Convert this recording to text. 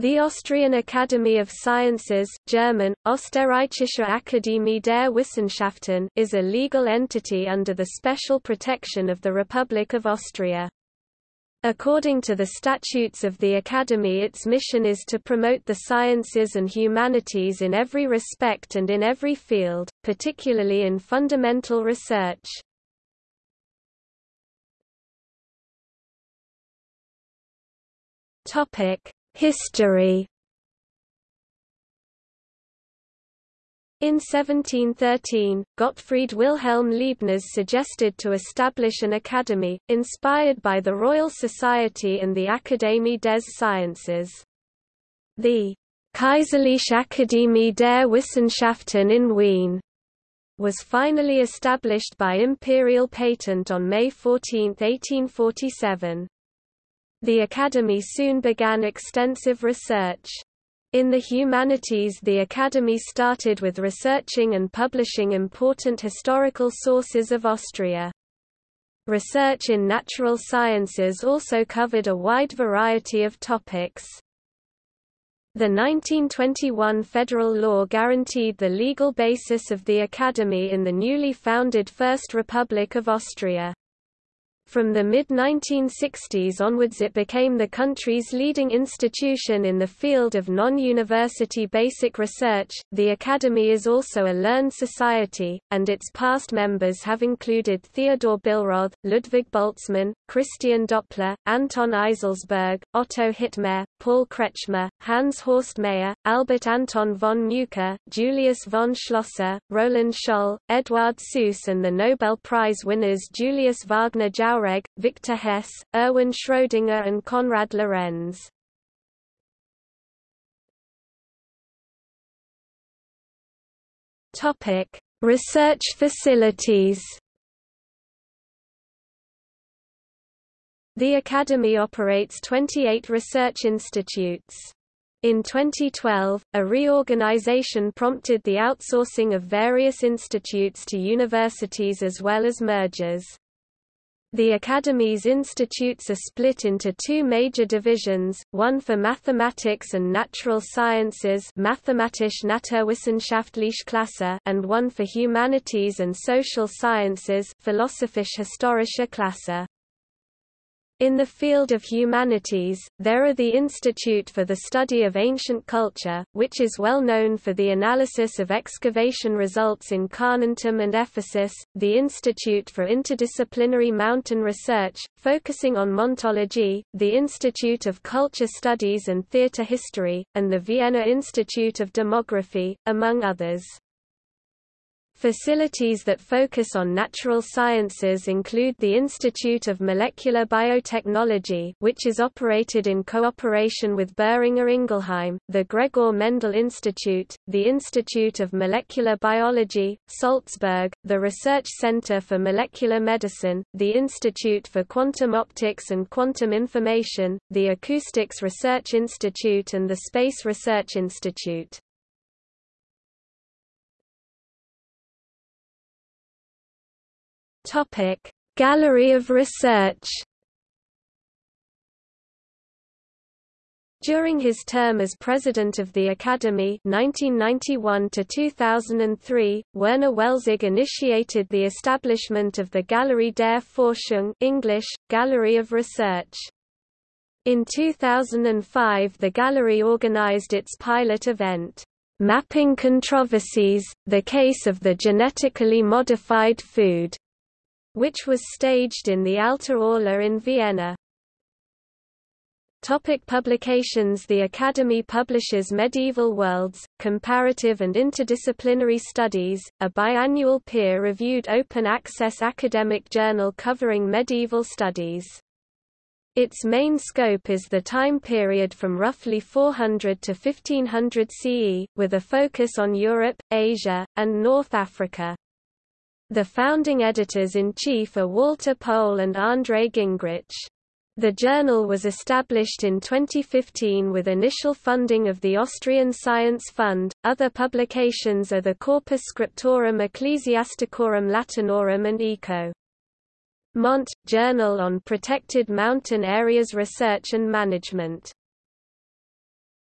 The Austrian Academy of Sciences German, Österreichische Akademie der Wissenschaften is a legal entity under the special protection of the Republic of Austria. According to the statutes of the Academy its mission is to promote the sciences and humanities in every respect and in every field, particularly in fundamental research. Topic History In 1713, Gottfried Wilhelm Leibniz suggested to establish an academy, inspired by the Royal Society and the Académie des Sciences. The Kaiserliche Akademie der Wissenschaften in Wien was finally established by imperial patent on May 14, 1847. The Academy soon began extensive research. In the humanities the Academy started with researching and publishing important historical sources of Austria. Research in natural sciences also covered a wide variety of topics. The 1921 federal law guaranteed the legal basis of the Academy in the newly founded First Republic of Austria. From the mid-1960s onwards it became the country's leading institution in the field of non-university basic research. The Academy is also a learned society, and its past members have included Theodor Billroth, Ludwig Boltzmann, Christian Doppler, Anton Eiselsberg, Otto Hittmair, Paul Kretschmer, Hans Horst Meyer, Albert Anton von Muchar, Julius von Schlosser, Roland Scholl, Eduard Suess and the Nobel Prize winners Julius Wagner Jauregg, Victor Hess, Erwin Schrödinger and Konrad Lorenz. Topic: Research facilities The Academy operates 28 research institutes. In 2012, a reorganization prompted the outsourcing of various institutes to universities as well as mergers. The Academy's institutes are split into two major divisions, one for mathematics and natural sciences Mathematische Naturwissenschaftliche Klasse and one for humanities and social sciences Philosophisch-historische Klasse. In the field of humanities, there are the Institute for the Study of Ancient Culture, which is well known for the analysis of excavation results in Carnuntum and Ephesus, the Institute for Interdisciplinary Mountain Research, focusing on montology, the Institute of Culture Studies and Theatre History, and the Vienna Institute of Demography, among others. Facilities that focus on natural sciences include the Institute of Molecular Biotechnology which is operated in cooperation with Boehringer Ingelheim, the Gregor Mendel Institute, the Institute of Molecular Biology, Salzburg, the Research Center for Molecular Medicine, the Institute for Quantum Optics and Quantum Information, the Acoustics Research Institute and the Space Research Institute. Topic: Gallery of Research. During his term as president of the Academy 1991 to 2003, Werner Welzig initiated the establishment of the Galerie der Forschung English, Gallery of Research. In 2005 the gallery organized its pilot event, Mapping Controversies, the Case of the Genetically Modified Food, which was staged in the Alte Aula in Vienna. Topic publications The Academy publishes Medieval Worlds, Comparative and Interdisciplinary Studies, a biannual peer-reviewed open-access academic journal covering medieval studies. Its main scope is the time period from roughly 400 to 1500 CE, with a focus on Europe, Asia, and North Africa. The founding editors-in-chief are Walter Pohl and André Gingrich. The journal was established in 2015 with initial funding of the Austrian Science Fund. Other publications are the Corpus Scriptorum Ecclesiasticorum Latinorum and Eco. Mont, Journal on Protected Mountain Areas Research and Management.